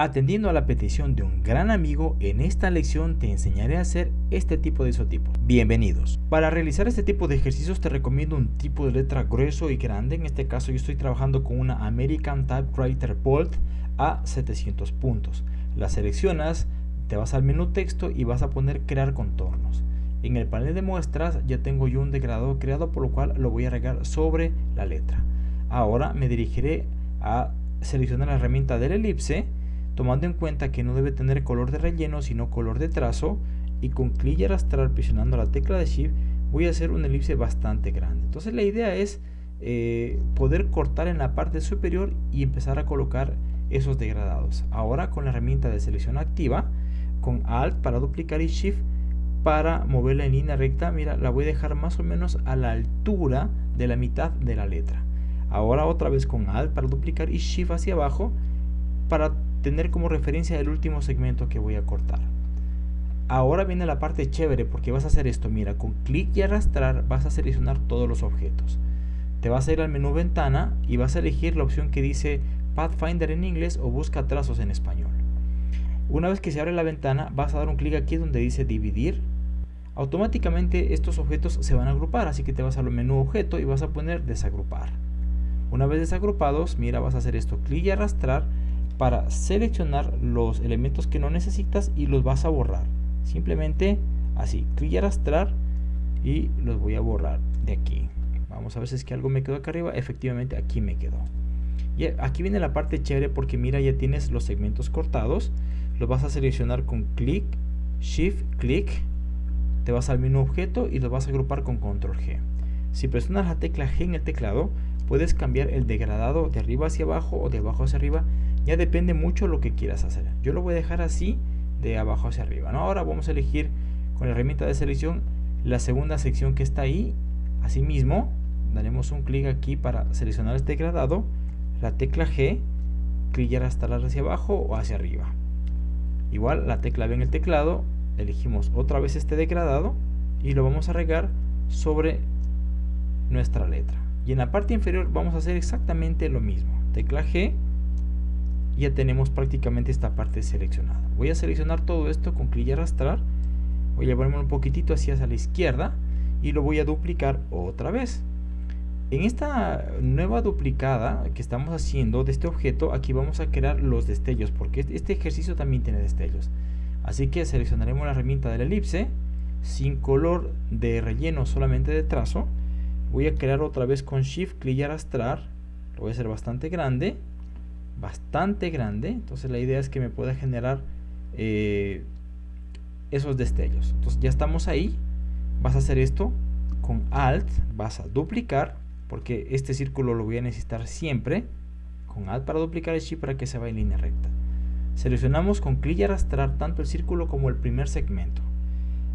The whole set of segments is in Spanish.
Atendiendo a la petición de un gran amigo, en esta lección te enseñaré a hacer este tipo de isotipos. Bienvenidos. Para realizar este tipo de ejercicios te recomiendo un tipo de letra grueso y grande. En este caso yo estoy trabajando con una American Typewriter Bolt a 700 puntos. La seleccionas, te vas al menú texto y vas a poner crear contornos. En el panel de muestras ya tengo yo un degradado creado por lo cual lo voy a regar sobre la letra. Ahora me dirigiré a seleccionar la herramienta del elipse tomando en cuenta que no debe tener color de relleno sino color de trazo y con clic y arrastrar presionando la tecla de Shift voy a hacer una elipse bastante grande. Entonces la idea es eh, poder cortar en la parte superior y empezar a colocar esos degradados. Ahora con la herramienta de selección activa, con Alt para duplicar y Shift para moverla en línea recta, mira, la voy a dejar más o menos a la altura de la mitad de la letra. Ahora otra vez con Alt para duplicar y Shift hacia abajo para tener como referencia el último segmento que voy a cortar. Ahora viene la parte chévere porque vas a hacer esto, mira, con clic y arrastrar vas a seleccionar todos los objetos. Te vas a ir al menú ventana y vas a elegir la opción que dice Pathfinder en inglés o busca trazos en español. Una vez que se abre la ventana vas a dar un clic aquí donde dice dividir. Automáticamente estos objetos se van a agrupar, así que te vas al menú objeto y vas a poner desagrupar. Una vez desagrupados, mira, vas a hacer esto, clic y arrastrar para seleccionar los elementos que no necesitas y los vas a borrar. Simplemente así, clic y arrastrar y los voy a borrar de aquí. Vamos a ver si es que algo me quedó acá arriba. Efectivamente aquí me quedó. Y aquí viene la parte chévere porque mira ya tienes los segmentos cortados. Los vas a seleccionar con clic, shift, clic. Te vas al menú objeto y los vas a agrupar con control G. Si presionas la tecla G en el teclado, puedes cambiar el degradado de arriba hacia abajo o de abajo hacia arriba ya depende mucho lo que quieras hacer. Yo lo voy a dejar así de abajo hacia arriba. Ahora vamos a elegir con la herramienta de selección la segunda sección que está ahí. Asimismo, daremos un clic aquí para seleccionar este degradado. La tecla G, clic y arrastrar hacia abajo o hacia arriba. Igual la tecla B en el teclado, elegimos otra vez este degradado y lo vamos a regar sobre nuestra letra. Y en la parte inferior vamos a hacer exactamente lo mismo. Tecla G, ya tenemos prácticamente esta parte seleccionada. Voy a seleccionar todo esto con clic y arrastrar. Voy a llevarme un poquitito hacia la izquierda y lo voy a duplicar otra vez. En esta nueva duplicada que estamos haciendo de este objeto, aquí vamos a crear los destellos, porque este, este ejercicio también tiene destellos. Así que seleccionaremos la herramienta de la elipse, sin color de relleno, solamente de trazo. Voy a crear otra vez con Shift, clic y arrastrar. Lo voy a hacer bastante grande bastante grande entonces la idea es que me pueda generar eh, esos destellos. Entonces ya estamos ahí vas a hacer esto con alt vas a duplicar porque este círculo lo voy a necesitar siempre con alt para duplicar el shift para que se vaya en línea recta. Seleccionamos con clic y arrastrar tanto el círculo como el primer segmento.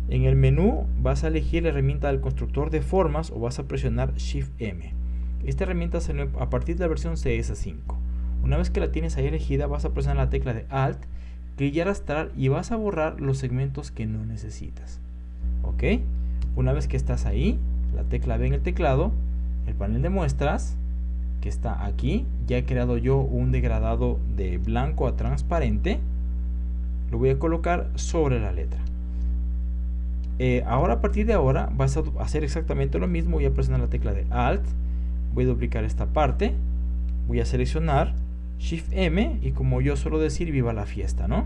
En el menú vas a elegir la herramienta del constructor de formas o vas a presionar shift m. Esta herramienta salió a partir de la versión CS5 una vez que la tienes ahí elegida, vas a presionar la tecla de Alt, clic y arrastrar y vas a borrar los segmentos que no necesitas. ¿Ok? Una vez que estás ahí, la tecla B en el teclado, el panel de muestras, que está aquí, ya he creado yo un degradado de blanco a transparente, lo voy a colocar sobre la letra. Eh, ahora a partir de ahora vas a hacer exactamente lo mismo, voy a presionar la tecla de Alt, voy a duplicar esta parte, voy a seleccionar Shift M y como yo suelo decir, viva la fiesta, ¿no?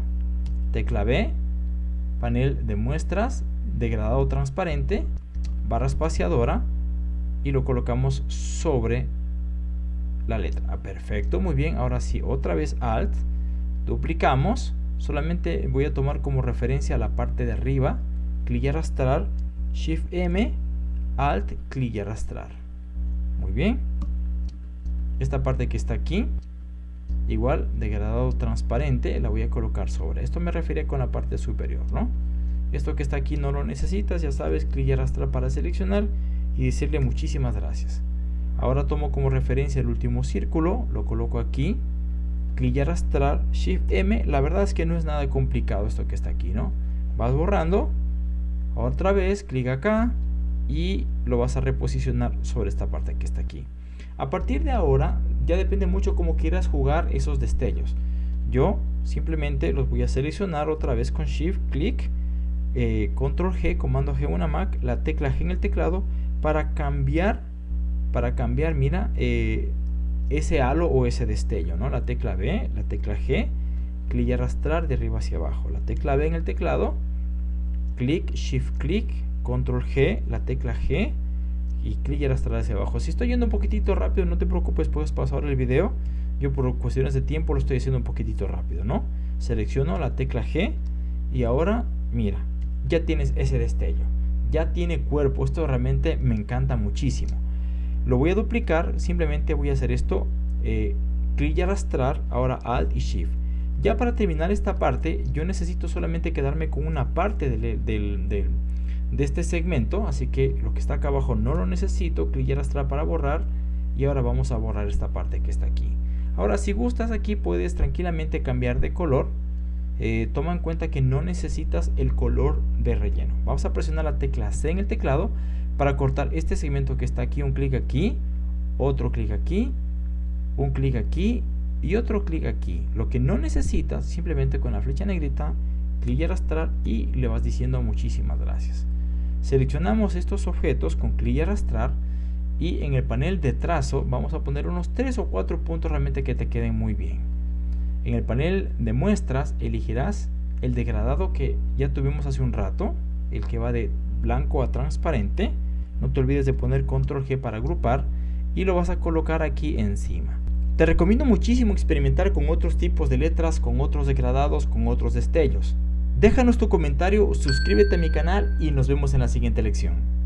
Tecla B, panel de muestras, degradado transparente, barra espaciadora y lo colocamos sobre la letra. Ah, perfecto, muy bien. Ahora sí, otra vez Alt, duplicamos. Solamente voy a tomar como referencia la parte de arriba, clic y arrastrar, Shift M, Alt, clic y arrastrar. Muy bien. Esta parte que está aquí, igual degradado transparente la voy a colocar sobre. Esto me refiere con la parte superior no esto que está aquí no lo necesitas ya sabes clic y arrastrar para seleccionar y decirle muchísimas gracias. Ahora tomo como referencia el último círculo lo coloco aquí. Clic y arrastrar shift m la verdad es que no es nada complicado esto que está aquí no vas borrando otra vez clic acá y lo vas a reposicionar sobre esta parte que está aquí. A partir de ahora ya depende mucho cómo quieras jugar esos destellos. Yo simplemente los voy a seleccionar otra vez con Shift, clic, eh, Control G, Comando G una Mac, la tecla G en el teclado para cambiar, para cambiar, mira, eh, ese halo o ese destello, ¿no? La tecla B, la tecla G, clic y arrastrar de arriba hacia abajo. La tecla B en el teclado, clic, Shift, clic, Control G, la tecla G y clic y arrastrar hacia abajo. Si estoy yendo un poquitito rápido, no te preocupes, puedes pasar el video. Yo por cuestiones de tiempo lo estoy haciendo un poquitito rápido, ¿no? Selecciono la tecla G y ahora, mira, ya tienes ese destello. Ya tiene cuerpo. Esto realmente me encanta muchísimo. Lo voy a duplicar, simplemente voy a hacer esto, eh, clic y arrastrar, ahora Alt y Shift. Ya para terminar esta parte, yo necesito solamente quedarme con una parte del, de este segmento, así que lo que está acá abajo no lo necesito, clic y arrastrar para borrar, y ahora vamos a borrar esta parte que está aquí. Ahora si gustas aquí puedes tranquilamente cambiar de color, eh, toma en cuenta que no necesitas el color de relleno. Vamos a presionar la tecla C en el teclado para cortar este segmento que está aquí, un clic aquí, otro clic aquí, un clic aquí y otro clic aquí. Lo que no necesitas, simplemente con la flecha negrita, clic y arrastrar y le vas diciendo muchísimas gracias. Seleccionamos estos objetos con clic y arrastrar y en el panel de trazo vamos a poner unos 3 o 4 puntos realmente que te queden muy bien. En el panel de muestras elegirás el degradado que ya tuvimos hace un rato, el que va de blanco a transparente no te olvides de poner control G para agrupar y lo vas a colocar aquí encima. Te recomiendo muchísimo experimentar con otros tipos de letras, con otros degradados, con otros destellos. Déjanos tu comentario, suscríbete a mi canal y nos vemos en la siguiente lección.